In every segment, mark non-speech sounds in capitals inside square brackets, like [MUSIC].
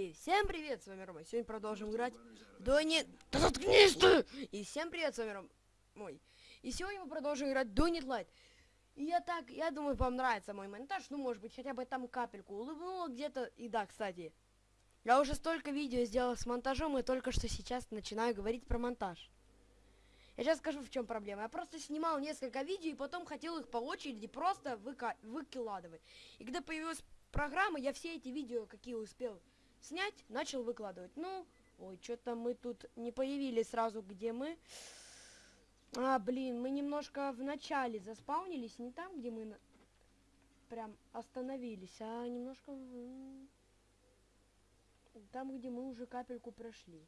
И всем привет, с вами Рома. Сегодня продолжим играть Дони... Да заткнись ты! И всем привет, с вами Рома. Мой. И сегодня мы продолжим играть Донит Лайт. И я так, я думаю, вам нравится мой монтаж. Ну, может быть, хотя бы там капельку улыбнула где-то. И да, кстати, я уже столько видео сделал с монтажом, и только что сейчас начинаю говорить про монтаж. Я сейчас скажу, в чем проблема. Я просто снимал несколько видео, и потом хотел их по очереди просто выка выкладывать. И когда появилась программа, я все эти видео, какие успел снять, начал выкладывать. Ну, ой, что-то мы тут не появились сразу, где мы. А, блин, мы немножко в начале заспаунились, не там, где мы на... прям остановились, а немножко в... там, где мы уже капельку прошли.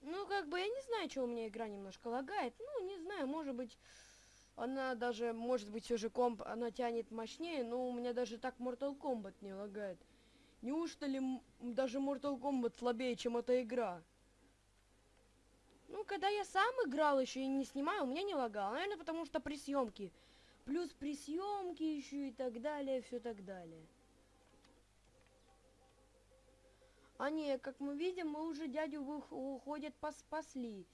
Ну, как бы, я не знаю, что у меня игра немножко лагает. Ну, не знаю, может быть, она даже, может быть, все же комп, она тянет мощнее, но у меня даже так Mortal Kombat не лагает. Неужто ли даже Mortal Kombat слабее, чем эта игра? Ну, когда я сам играл еще и не снимаю, у меня не лагало. Наверное, потому что при съемке. Плюс при съемке еще и так далее, все так далее. А не, как мы видим, мы уже дядю уходят поспасли.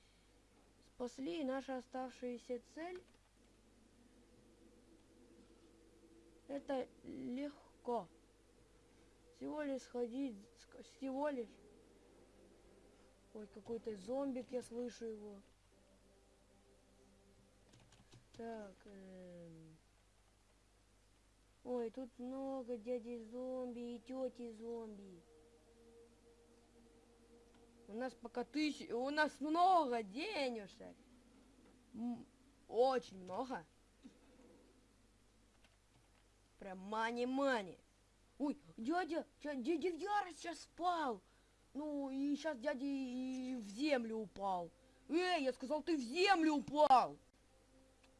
Спасли, и наша оставшаяся цель... Это легко. Всего лишь сходить, всего лишь. Ой, какой-то зомбик, я слышу его. Так, эм... Ой, тут много дяди зомби и тети зомби. У нас пока тысяч... У нас много денежек. Очень много. Прям мани-мани. Ой, дядя, дядя в ярость сейчас спал. Ну, и сейчас дядя и в землю упал. Эй, я сказал, ты в землю упал.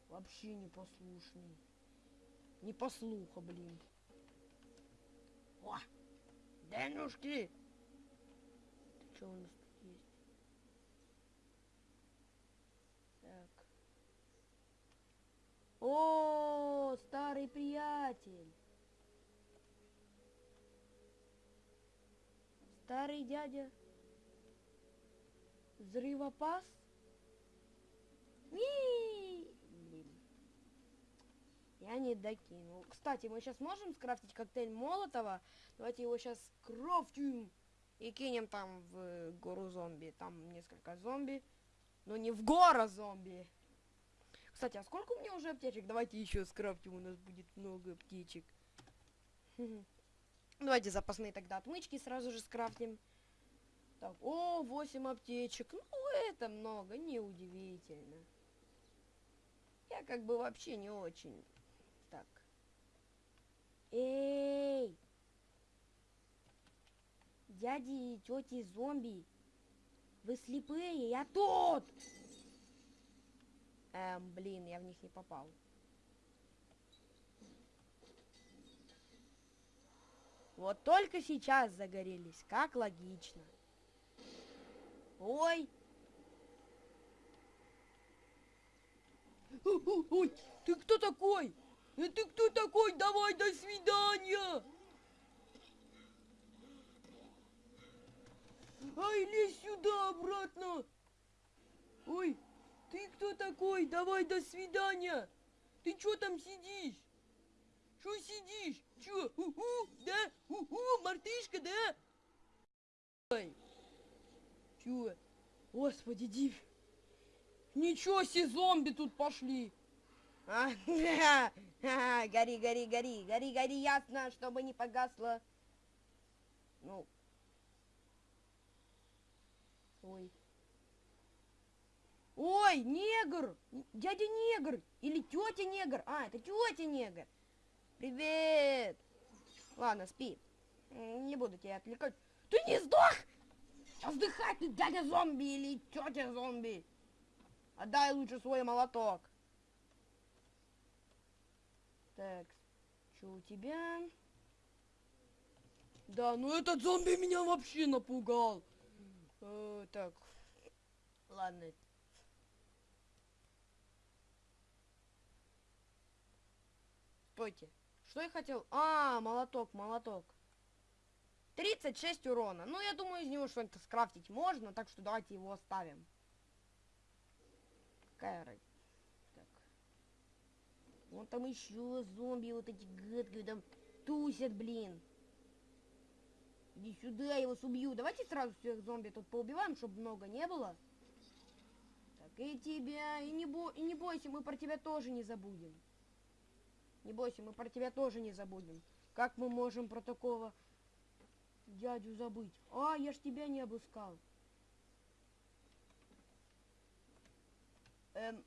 Вообще непослушный. Не послуха, блин. О, Денюшки. Что у нас тут есть? Так. О, старый приятель. Старый дядя. Взрывопас? Блин. Я не докинул. Кстати, мы сейчас можем скрафтить коктейль Молотова. Давайте его сейчас скрафтим. И кинем там в гору зомби. Там несколько зомби. Но не в гора зомби. Кстати, а сколько у меня уже аптечек? Давайте еще скрафтим. У нас будет много аптечек. [LAUGHS] Давайте запасные тогда отмычки сразу же скрафтим. Так, о, 8 аптечек. Ну, это много, неудивительно. Я как бы вообще не очень. Так. Эй! Дяди и тети зомби. Вы слепые, я тут! Эм, блин, я в них не попал. Вот только сейчас загорелись, как логично. Ой! Ой, ты кто такой? Э, ты кто такой? Давай, до свидания! Ай, лезь сюда обратно! Ой, ты кто такой? Давай, до свидания! Ты чё там сидишь? Чё сидишь? Чё? У-у, да? У-у, мартышка, да? Ой. Чё? Господи, див. Ничего себе, зомби тут пошли. А, гори, гори, гори, гори, гори, ясно, чтобы не погасло. Ну. Ой. Ой, негр! Дядя негр! Или тетя негр! А, это тетя негр! Привет! Ладно, спи. Не буду тебя отвлекать. Ты не сдох? Сейчас вздыхать ты, дядя зомби или тетя зомби. Отдай лучше свой молоток. Так, что у тебя? Да, ну этот зомби меня вообще напугал. Э, так, ладно, Стойте. Что я хотел? А, молоток, молоток. 36 урона. Ну, я думаю, из него что-то скрафтить можно, так что давайте его оставим. Какая разница? Так. Вон там еще зомби вот эти гадкие там тусят, блин. Иди сюда, я вас убью. Давайте сразу всех зомби тут поубиваем, чтобы много не было. Так, и тебя, и не, бо... и не бойся, мы про тебя тоже не забудем. Не бойся, мы про тебя тоже не забудем. Как мы можем про такого дядю забыть? А, я ж тебя не обыскал. Эм...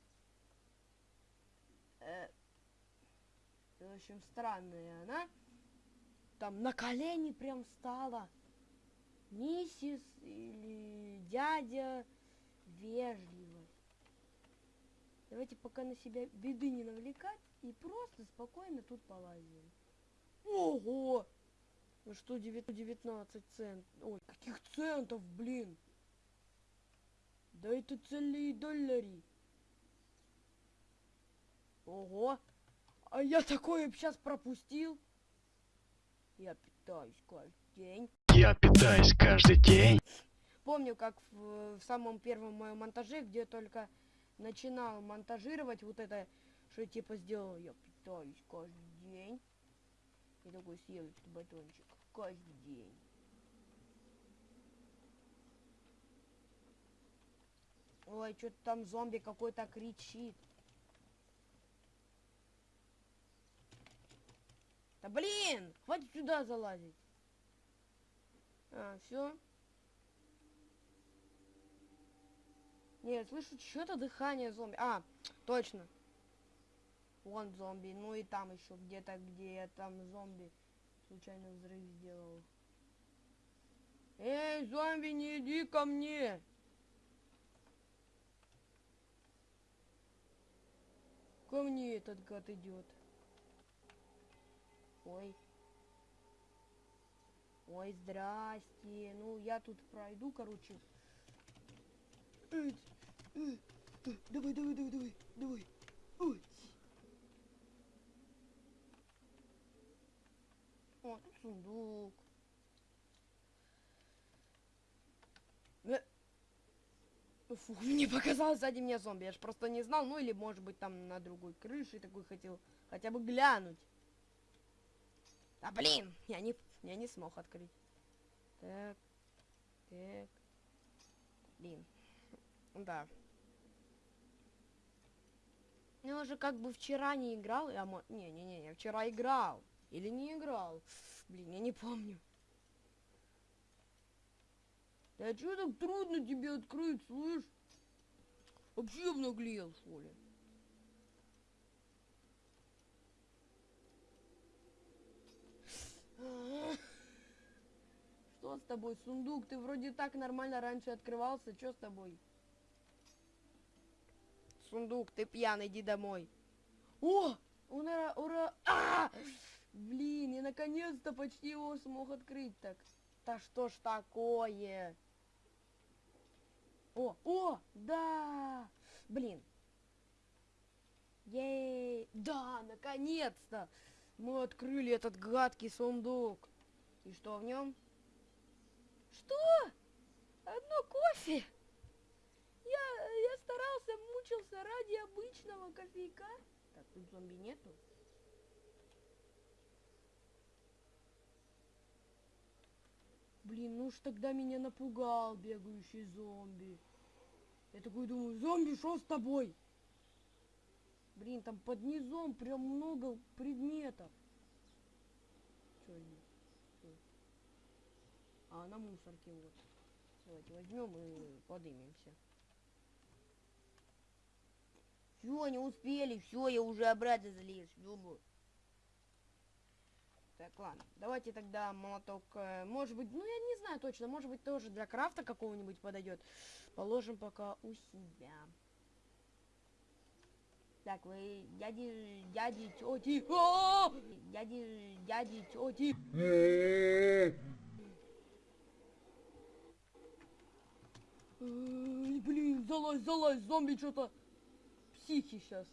Э... В общем, странная она. Там на колени прям встала. Миссис или дядя вежливость. Давайте пока на себя беды не навлекать и просто спокойно тут полазим. Ого! Ну что, 19 цент? Ой, каких центов, блин? Да это целые доллари. Ого! А я такое сейчас пропустил. Я питаюсь каждый день. Я питаюсь каждый день. Помню, как в, в самом первом моем монтаже, где только начинал монтажировать вот это, что я типа сделал, я питаюсь каждый день. И такой съел этот батончик каждый день. Ой, что-то там зомби какой-то кричит. Да блин! Хватит сюда залазить. А, все. Нет, слышу что-то дыхание зомби. А, точно. Вон зомби. Ну и там еще где-то, где я там зомби случайно взрыв сделал. Эй, зомби, не иди ко мне! Ко мне этот гад идет. Ой. Ой, здрасте. Ну, я тут пройду, короче. Давай, давай, давай, давай, давай. Ой. О, тут сундук. Э. Фу, [LAUGHS] мне показалось сзади меня зомби. Я ж просто не знал, ну или может быть там на другой крыше такой хотел хотя бы глянуть. А блин, я не, я не смог открыть. Так, так, блин, да. Я уже как бы вчера не играл, я не, не, не, я вчера играл или не играл, блин, я не помню. Да что так трудно тебе открыть, слышь? Вообще обнаглел, что ли? Что с тобой, сундук? Ты вроде так нормально раньше открывался. Что с тобой? Сундук, ты пьяный, иди домой. О! Ура! Ура! А! Блин, я наконец-то почти его смог открыть так. Да что ж такое? О, о, да! Блин. Ей! Да, наконец-то! Мы открыли этот гадкий сундук. И что в нем? Что? Одно кофе? Я, я старался, мучился ради обычного кофейка. Так, тут зомби нету. Блин, ну уж тогда меня напугал бегающий зомби. Я такой думаю, зомби, что с тобой? Блин, там под низом прям много предметов. Здесь? Что? А, на мусорке вот. Давайте возьмем и подымемся. Все, не успели, все, я уже обратно залез. Думаю. Так, ладно. Давайте тогда молоток, э, может быть, ну я не знаю точно, может быть тоже для крафта какого-нибудь подойдет. Положим пока у себя. Так, вы дяди, дяди, тети, О! дяди, дяди, тети. Блин, залазь, залазь, зомби что-то психи сейчас.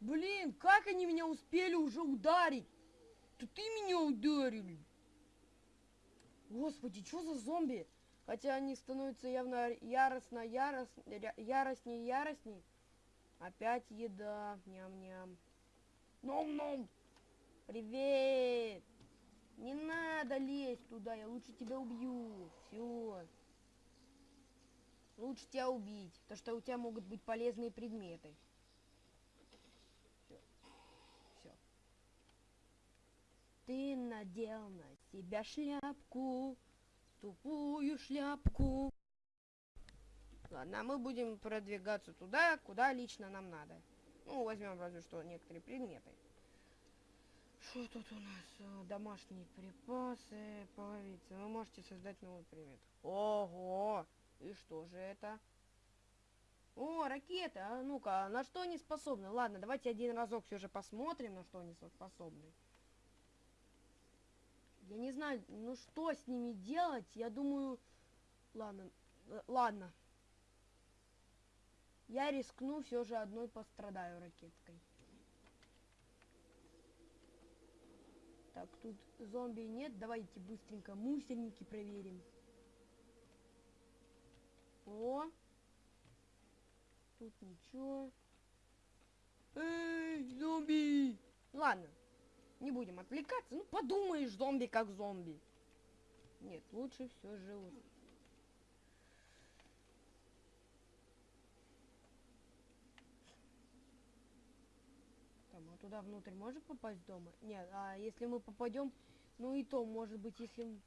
Блин, как они меня успели уже ударить? Это ты меня ударили. Господи, что за зомби? Хотя они становятся явно яростно, яростно, яростней, яростней. Опять еда, ням-ням. Ном-ном! Привет! Не надо лезть туда, я лучше тебя убью. Все. Лучше тебя убить, потому что у тебя могут быть полезные предметы. Все. Все. Ты надел на себя шляпку, тупую шляпку. Ладно, а мы будем продвигаться туда, куда лично нам надо. Ну, возьмем разве что некоторые предметы. Что тут у нас? Э, Домашние припасы, половицы. Вы можете создать новый предмет. Ого! И что же это? О, ракета! А ну-ка, на что они способны? Ладно, давайте один разок все же посмотрим, на что они со- способны. Я не знаю, ну что с ними делать? Я думаю... Ладно, э, ладно. Я рискну, все же одной пострадаю ракеткой. Так, тут зомби нет. Давайте быстренько мусорники проверим. О! Тут ничего. Эй, зомби! Ладно, не будем отвлекаться. Ну, подумаешь, зомби как зомби. Нет, лучше все же... вот. Там, а туда внутрь может попасть дома? Нет, а если мы попадем, ну и то, может быть, если...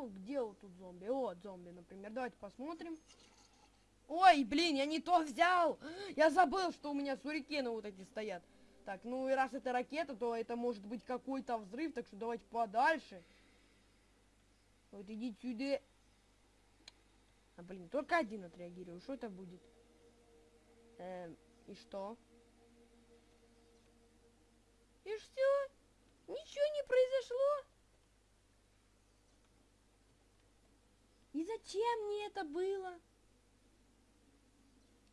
Ну, где вот тут зомби? Вот зомби, например. Давайте посмотрим. Ой, блин, я не то взял! [GASPS] Я забыл, что у меня сурикены вот эти стоят. Так, ну и раз это ракета, то это может быть какой-то взрыв, так что давайте подальше. Вот идите сюда. А, блин, только один отреагирую. Что это будет? Эм, и что? И все? Ничего не произошло? И зачем мне это было?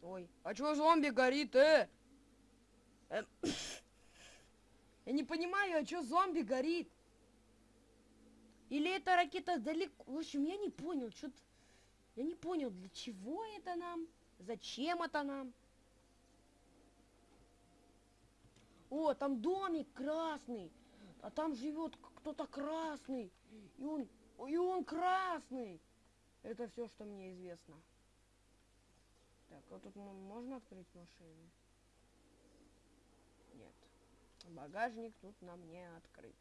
Ой, а чё зомби горит, э? Эм, [COUGHS] Я не понимаю, а чё зомби горит? Или эта ракета далеко? В общем, я не понял, что Я не понял, для чего это нам? Зачем это нам? О, там домик красный. А там живет кто-то красный. И он, и он красный. Это все, что мне известно. Так, а тут можно открыть машину? Нет. Багажник тут нам не открыт.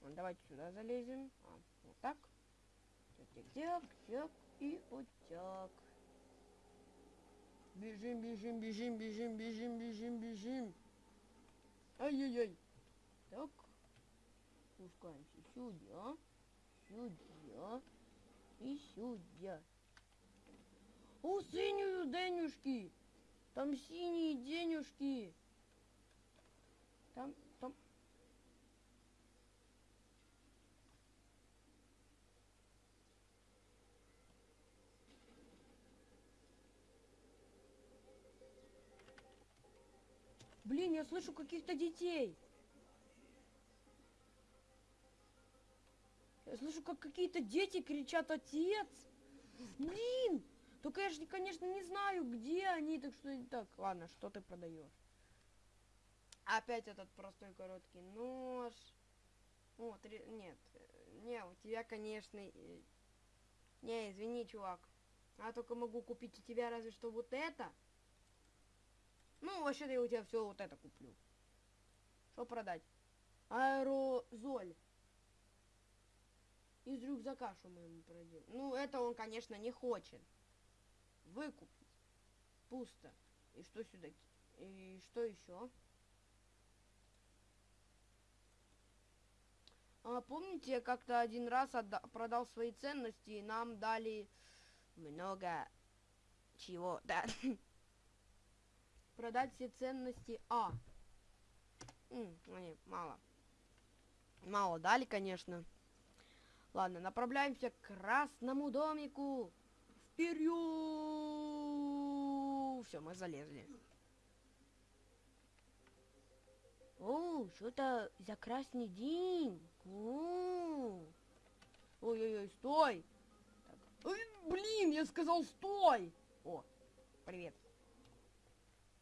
Ну, Давайте сюда залезем. А, вот так. Тяк, тяк, и вот так. Бежим, бежим, бежим, бежим, бежим, бежим, бежим. Ай-яй-яй. Так. Спускаемся сюда. Сюда. И сюда. О, синюю денюшки. Там синие денюшки. Там, там. Блин, я слышу каких-то детей. Я слышу, как какие-то дети кричат «Отец!» Блин! Только я же, конечно, не знаю, где они, так что... Так, ладно, что ты продаешь? Опять этот простой короткий нож. О, три... Нет, э, не, у тебя, конечно... э, Не, извини, чувак. Я только могу купить у тебя разве что вот это. Ну, вообще-то я у тебя все вот это куплю. Что продать? Аэрозоль. Из рюкзака, что мы ему продадим. Ну, это он, конечно, не хочет. Выкупить. Пусто. И что сюда? И что еще? А, помните, я как-то один раз продал свои ценности, и нам дали много чего, [LAUGHS] да. Продать все ценности А. М, они мало. Мало дали, конечно. Ладно, направляемся к красному домику. Вперед! Все, мы залезли. О, что-то за красный день. Ой-ой-ой, стой! Так. Ой, блин, я сказал стой! О, привет.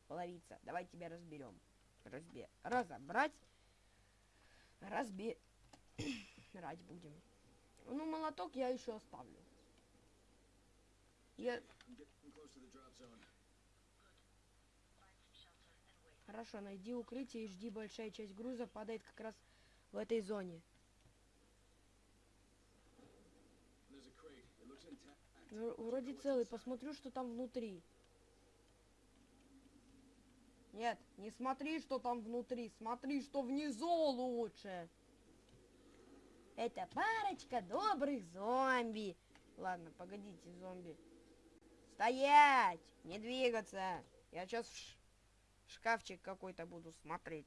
Половица, давай тебя разберем. Разбе... Разобрать. Разбе... [COUGHS] Рать будем. Ну, молоток я еще оставлю. Я... Хорошо, найди укрытие и жди, большая часть груза падает как раз в этой зоне. Ну, вроде целый, посмотрю, что там внутри. Нет, не смотри, что там внутри, смотри, что внизу лучше. Это парочка добрых зомби. Ладно, погодите, зомби. Стоять! Не двигаться! Я сейчас в ш- шкафчик какой-то буду смотреть.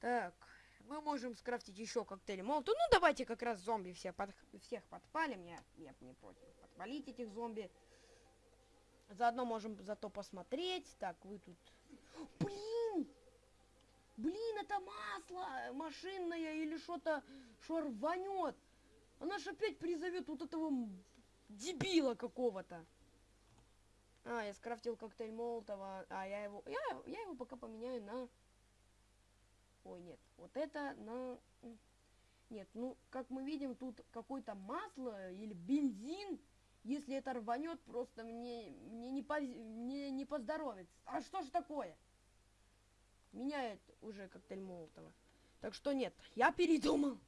Так, мы можем скрафтить еще коктейли молотов. Ну, давайте как раз зомби все под- всех подпалим. Я, я не против подпалить этих зомби. Заодно можем зато посмотреть. Так, вы тут... Блин! Блин, это масло машинное или что-то, что рванет. Она ж опять призовет вот этого дебила какого-то. А, я скрафтил коктейль Молотова, а я его, я, я его пока поменяю на... Ой, нет, вот это на... Нет, ну, как мы видим, тут какое-то масло или бензин. Если это рванет, просто мне, мне, не, поз- мне не поздоровится. А что ж такое? Меняет уже коктейль Молотова. Так что нет, я передумал.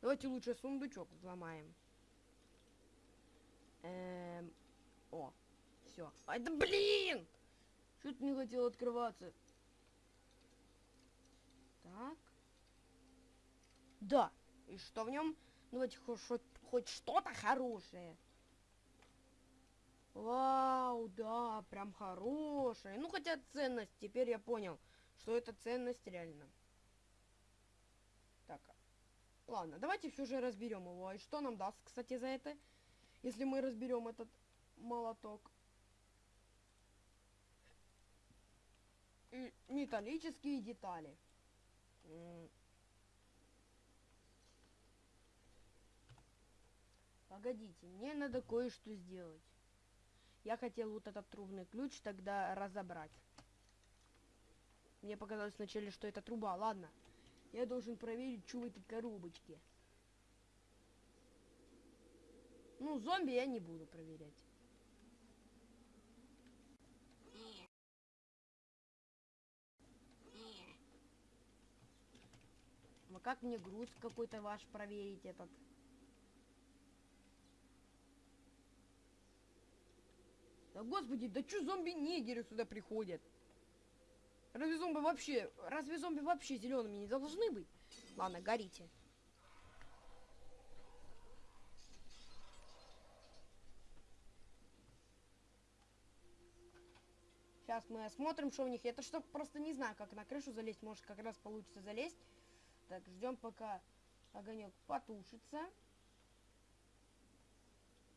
Давайте лучше сундучок взломаем. Эм, о, все. Ай, да блин! Что-то не хотел открываться. Так. Да. И что в нем? Ну, давайте хоть, хоть- хоть что-то хорошее. Вау, да, прям хорошее. Ну, хотя ценность, теперь я понял, что это ценность реально. Так, ладно, давайте все же разберем его. И что нам даст, кстати, за это, если мы разберем этот молоток? Металлические детали. Погодите, мне надо кое-что сделать. Я хотел вот этот трубный ключ тогда разобрать. Мне показалось вначале, что это труба. Ладно. Я должен проверить, что в этой коробочке. Ну, зомби я не буду проверять. А как мне груз какой-то ваш проверить этот? Да господи, да чё зомби-нигеры сюда приходят? Разве зомби вообще, разве зомби вообще зелеными не должны быть? Ладно, горите. Сейчас мы осмотрим, что у них. Это что просто не знаю, как на крышу залезть. Может, как раз получится залезть. Так, ждем, пока огонек потушится.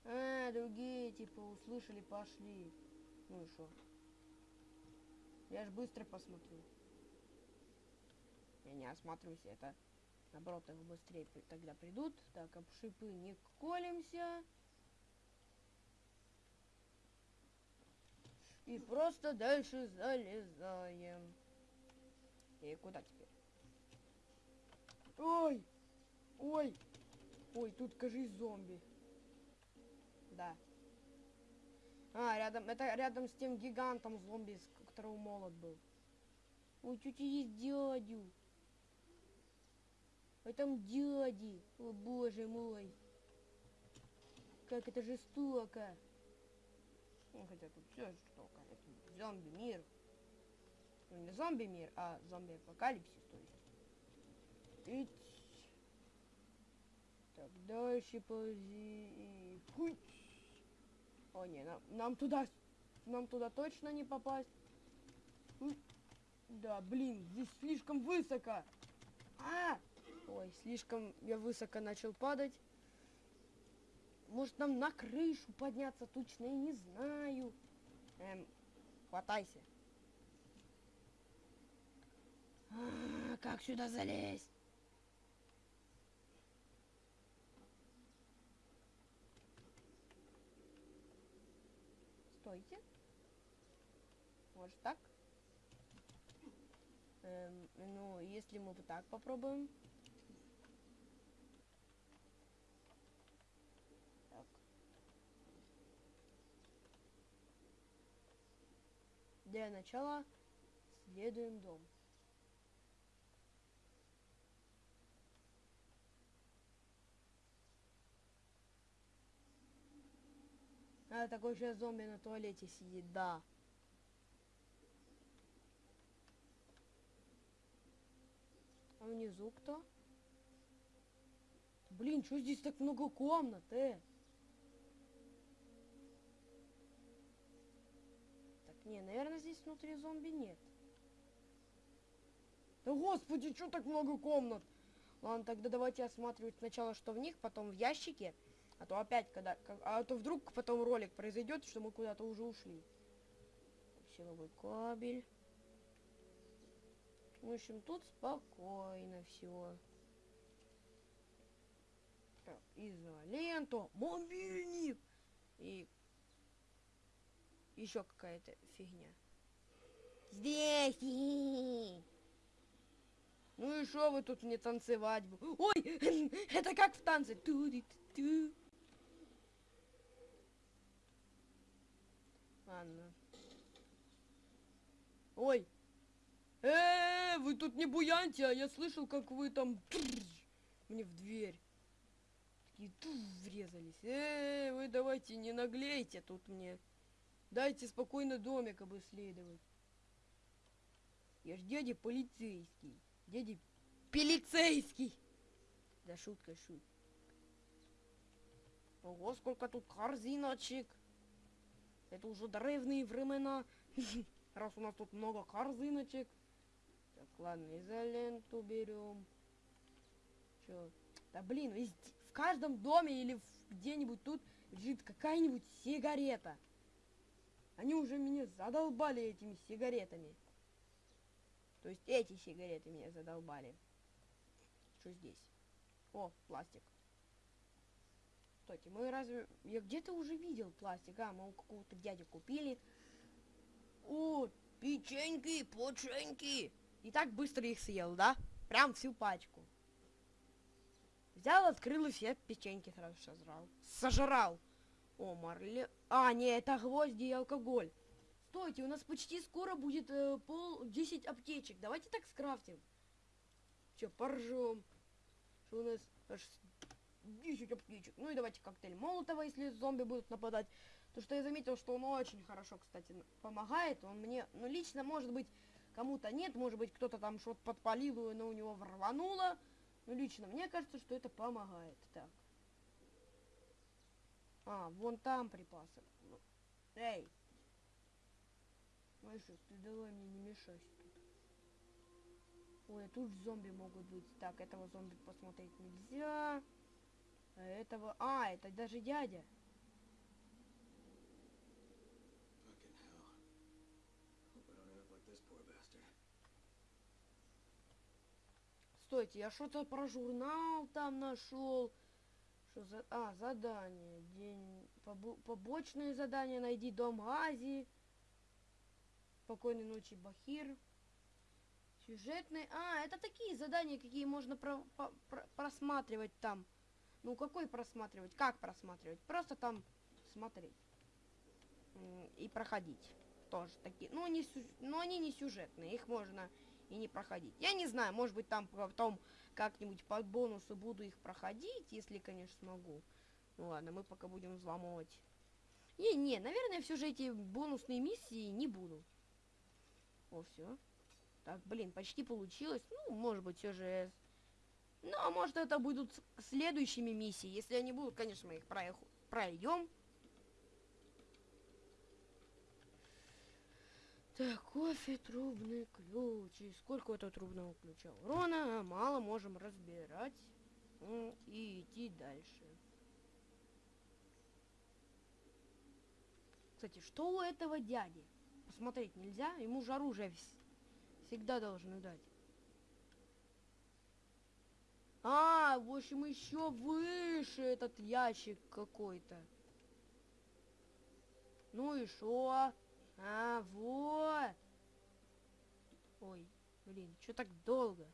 А, другие, типа, услышали, пошли. Ну и что? Я ж быстро посмотрю. Я не осматриваюсь, это наоборот их быстрее тогда придут. Так, об шипы не колемся. И просто дальше залезаем. И куда теперь? Ой! Ой! Ой, тут, кажись, зомби. Да. А, рядом, это рядом с тем гигантом зомби, с у которого молот был. Ой, тетя есть дядю. Ой, там дяди. О, боже мой. Как это жестоко. Ну, хотя тут все жестоко. Это зомби-мир. Ну, не зомби-мир, а зомби-апокалипсис, то есть. Ить. Так, дальше ползи и... О, не, нам, нам туда... Нам туда точно не попасть. сюда. Блин, здесь слишком высоко. А! Ой, слишком я высоко начал падать. Может нам на крышу подняться? Точно я не знаю. Эм, хватайся. А, как сюда залезть? Стойте. Может так? Эм, ну, если мы вот так попробуем. Так. Для начала следуем дом. А, такой сейчас зомби на туалете сидит, да. А внизу кто? Блин, что здесь так много комнат, э? Так, не, наверное, здесь внутри зомби нет. Да господи, что так много комнат? Ладно, тогда давайте осматривать сначала, что в них, потом в ящике. А то опять, когда... а то вдруг потом ролик произойдет, что мы куда-то уже ушли. Силовой кабель. В общем, тут спокойно все. Изоленту, мобильник и еще какая-то фигня. Здесь! Ну и что вы тут мне танцевать? Ой, [LAUGHS] это как в танце. Ту-ди-ту-ту. Ладно. Ой. Э, вы тут не буяньте, а я слышал, как вы там мне в дверь. Такие ту, врезались. Э, вы давайте не наглейте тут мне. Дайте спокойно домик обследовать. Я ж дядя полицейский. Дядя полицейский. Да шутка, шут. Ого, сколько тут корзиночек. Это уже древние времена. [LAUGHS] Раз у нас тут много корзиночек. Так, ладно, изоленту берем. Чё? Да блин, везде- в каждом доме или где-нибудь тут лежит какая-нибудь сигарета. Они уже меня задолбали этими сигаретами. То есть эти сигареты меня задолбали. Что здесь? О, пластик. Стойте, мы разве... Я где-то уже видел пластик, а, мы у какого-то дяди купили. О, печеньки, поченьки. И так быстро их съел, да? Прям всю пачку. Взял, открыл и все печеньки сразу сожрал. Сожрал. О, Марли... А, не, это гвозди и алкоголь. Стойте, у нас почти скоро будет э, пол 10 аптечек. Давайте так скрафтим. Че, поржем. Что у нас аж 10 аптечек. Ну и давайте коктейль Молотова, если зомби будут нападать. То что я заметил, что он очень хорошо, кстати, помогает. Он мне, ну лично, может быть, кому-то нет, может быть, кто-то там что-то подпалил, и оно у него рвануло. Но лично мне кажется, что это помогает. Так. А, вон там припасы. Ну, Эй! Мальчик, ты давай мне не мешайся тут. Ой, а тут зомби могут быть. Так, этого зомби посмотреть нельзя. Этого... А, это даже дядя. Стойте, я что-то про журнал там нашел. Что за... А, задание. День... побо- Побочные задания. Найди дом Азии. Спокойной ночи, Бахир. Сюжетные... А, это такие задания, какие можно про- про- просматривать там. Ну, какой просматривать? Как просматривать? Просто там смотреть. И проходить. Тоже такие. Ну, они, сю- ну, они не сюжетные. Их можно и не проходить. Я не знаю, может быть, там потом как-нибудь под бонусы буду их проходить, если, конечно, смогу. Ну ладно, мы пока будем взламывать. Не, не, наверное, все же эти бонусные миссии не буду. О, все. Так, блин, почти получилось. Ну, может быть, все же... Ну, а может, это будут следующими миссии. Если они будут, конечно, мы их пройдем. Так, кофе, трубный ключ. И сколько у этого трубного ключа? Урона мало, можем разбирать. И идти дальше. Кстати, что у этого дяди? Посмотреть нельзя? Ему же оружие вс- всегда должны дать. А, в общем, еще выше этот ящик какой-то. Ну и шо? А, вот. Ой, блин, что так долго?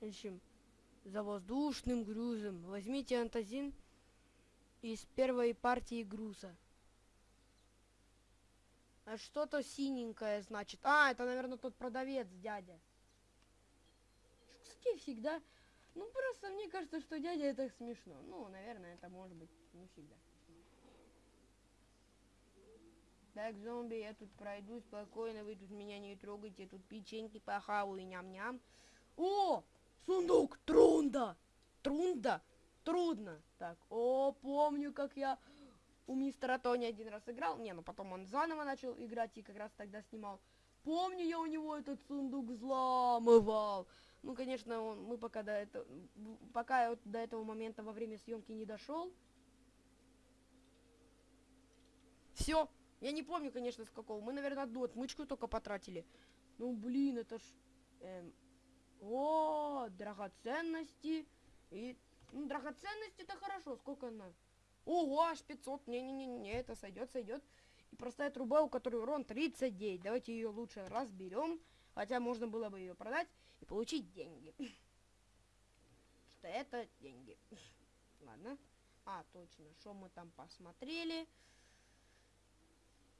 В общем, за воздушным грузом возьмите антазин из первой партии груза. Что-то синенькое значит. А, это, наверное, тот продавец, дядя. Кстати, всегда... Ну, просто мне кажется, что дядя это смешно. Ну, наверное, это может быть не всегда. Так, зомби, я тут пройду спокойно, вы тут меня не трогайте, тут печеньки похаваю, ням-ням. О, сундук, трунда, трунда, трудно. Так, о, помню, как я у мистера Тони один раз играл. Не, ну потом он заново начал играть и как раз тогда снимал. Помню, я у него этот сундук взламывал. Ну, конечно, он, мы пока до этого, пока вот до этого момента во время съемки не дошел. Все, я не помню, конечно, с какого. Мы, наверное, одну отмычку только потратили. Ну, блин, это ж... эм, о, драгоценности. И... Ну, драгоценности это хорошо. Сколько она? Ого, аж 500. Не-не-не, это сойдет, сойдет. И простая труба, у которой урон 39. Давайте ее лучше разберем. Хотя можно было бы ее продать и получить деньги. Что это деньги. Ладно. А, точно. Что мы там посмотрели?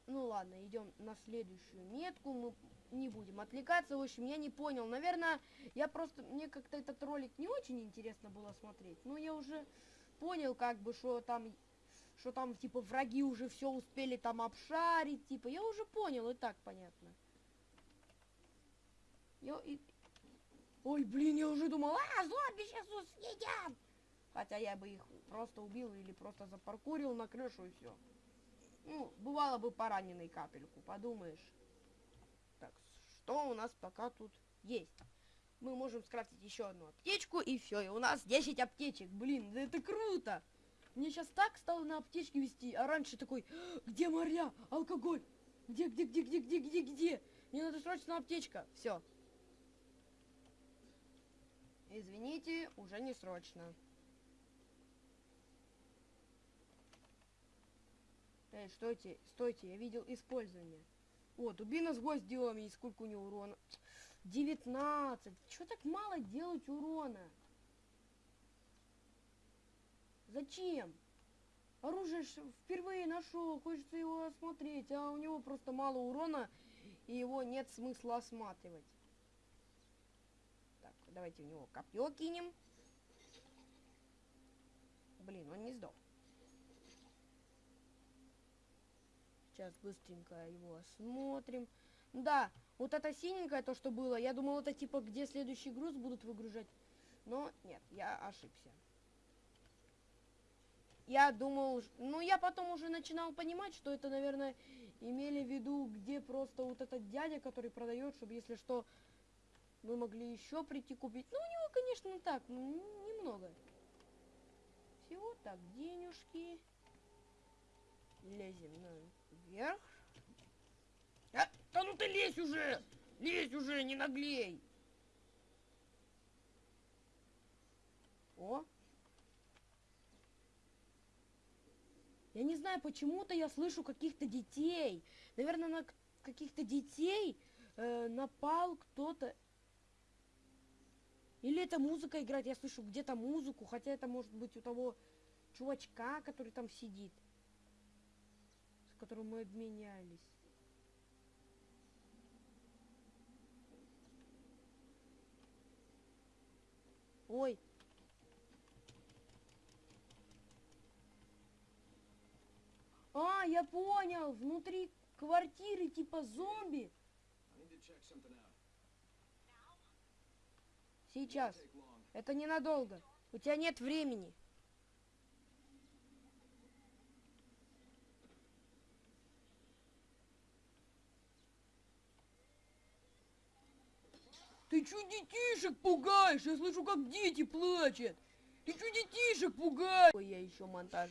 Ну ладно, идем на следующую метку. Мы не будем отвлекаться. В общем, я не понял. Наверное, я просто... Мне как-то этот ролик не очень интересно было смотреть. Но я уже понял, как бы, что там... Что там, типа, враги уже все успели там обшарить. Типа, я уже понял, и так понятно. Я и... Ой, блин, я уже думал, а, зомби сейчас съедят! Хотя я бы их просто убил или просто запаркурил на крышу и все. Ну, бывало бы пораненный капельку, подумаешь. Так, что у нас пока тут есть? Мы можем скрафтить еще одну аптечку, и все, и у нас 10 аптечек. Блин, да это круто! Мне сейчас так стало на аптечке вести, а раньше такой, где моря, алкоголь? Где, где, где, где, где, где, где? Мне надо срочно аптечка. Все. Извините, уже не срочно. Эй, стойте, стойте, я видел использование. О, дубина с гвоздем, и сколько у него урона? 19. Чё так мало делать урона? Зачем? Оружие впервые нашел, хочется его осмотреть, а у него просто мало урона, и его нет смысла осматривать. Так, давайте в него копье кинем. Блин, он не сдох. Сейчас быстренько его осмотрим. Да, вот это синенькое, то, что было, я думал, это типа, где следующий груз будут выгружать. Но нет, я ошибся. Я думал, ну я потом уже начинал понимать, что это, наверное, имели в виду, где просто вот этот дядя, который продает, чтобы если что, мы могли еще прийти купить. Ну, у него, конечно, так, ну, немного. Всего так, денежки. Лезем наверх. Да ну ты лезь уже! Лезь уже, не наглей! О! Я не знаю, почему-то я слышу каких-то детей. Наверное, на каких-то детей э, напал кто-то. Или это музыка играет, я слышу где-то музыку, хотя это может быть у того чувачка, который там сидит, с которым мы обменялись. Ой. А, я понял, внутри квартиры типа зомби. Сейчас. Это ненадолго. У тебя нет времени. Ты чё детишек пугаешь? Я слышу, как дети плачут. Ты чё детишек пугаешь? Ой, я еще монтаж.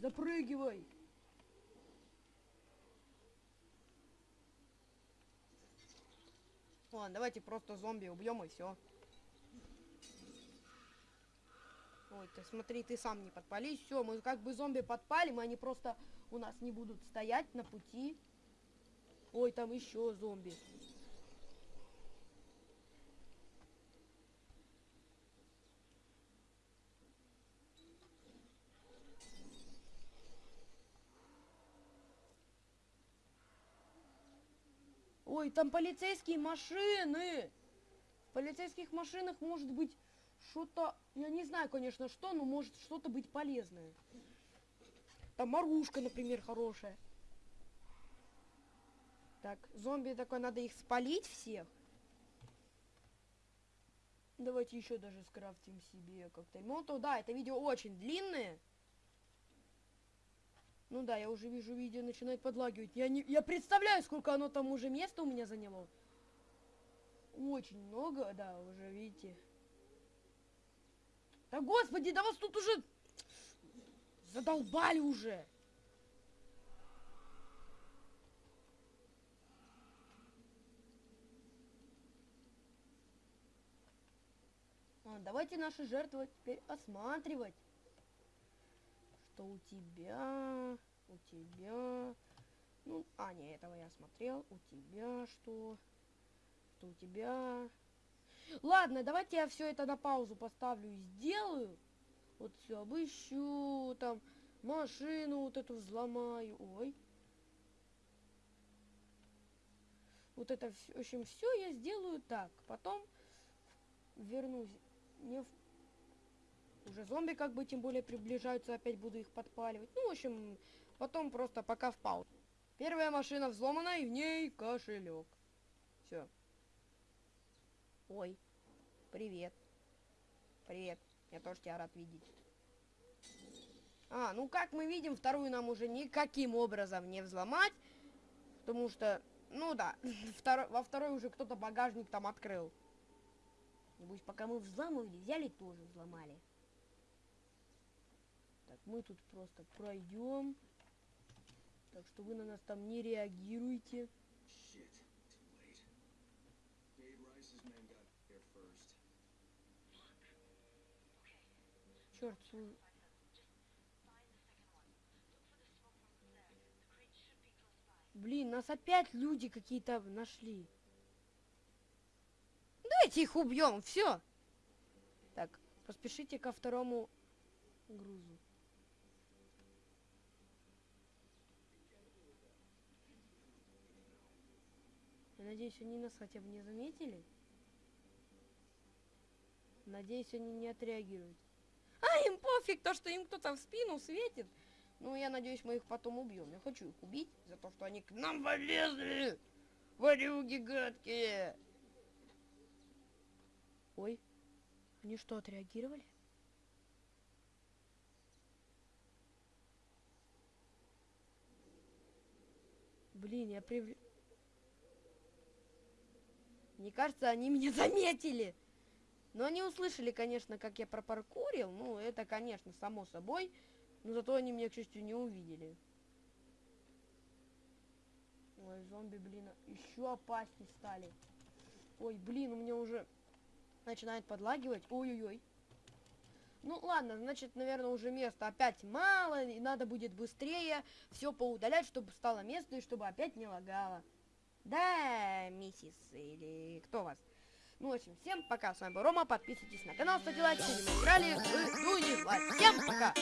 Запрыгивай. Ладно, давайте просто зомби убьем и все. Ой, ты смотри, ты сам не подпались. Все, мы как бы зомби подпалим, и они просто у нас не будут стоять на пути. Ой, там еще зомби. Ой, там полицейские машины. В полицейских машинах может быть что-то, я не знаю, конечно, что, но может что-то быть полезное. Там оружка, например, хорошая. Так, зомби такой, надо их спалить всех. Давайте еще даже скрафтим себе коктейль молотов. Да, это видео очень длинное. Ну да, я уже вижу, видео начинает подлагивать. Я, не, я представляю, сколько оно там уже места у меня заняло. Очень много, да, уже видите. Да господи, да вас тут уже задолбали уже. А, давайте наши жертвы теперь осматривать. Что у тебя? У тебя? Ну, а, не, этого я смотрел. У тебя что? Что у тебя? Ладно, давайте я все это на паузу поставлю и сделаю. Вот все обыщу, там машину вот эту взломаю. Ой. Вот это, в общем, все я сделаю так. Потом вернусь не в уже зомби как бы тем более приближаются, опять буду их подпаливать. Ну, в общем, потом просто пока в паузу. Первая машина взломана, и в ней кошелек. Все. Ой, привет. Привет. Я тоже тебя рад видеть. А, ну как мы видим, вторую нам уже никаким образом не взломать. Потому что, ну да, [LAUGHS] второй, во второй уже кто-то багажник там открыл. Небось, пока мы взламывали, взяли тоже взломали. Так, мы тут просто пройдем. Так что вы на нас там не реагируете. Shit. By. блин, нас опять люди какие-то нашли. Давайте их убьем, все. Так, поспешите ко второму грузу. Я надеюсь, они нас хотя бы не заметили. Надеюсь, они не отреагируют. А, им пофиг, то, что им кто-то в спину светит. Ну, я надеюсь, мы их потом убьем. Я хочу их убить за то, что они к нам полезли. Варюги гадкие. Ой, они что, отреагировали? Блин, я прив... Мне кажется, они меня заметили. Но они услышали, конечно, как я пропаркурил. Ну, это, конечно, само собой. Но зато они меня, к счастью, не увидели. Ой, зомби, блин, еще опаснее стали. Ой, блин, у меня уже начинает подлагивать. Ой-ой-ой. Ну ладно, значит, наверное, уже места опять мало, и надо будет быстрее все поудалять, чтобы стало место и чтобы опять не лагало. Да, миссис, или кто вас? Ну, в общем, всем пока, с вами был Рома, подписывайтесь на канал, ставьте лайк, сегодня мы играли в Всем пока!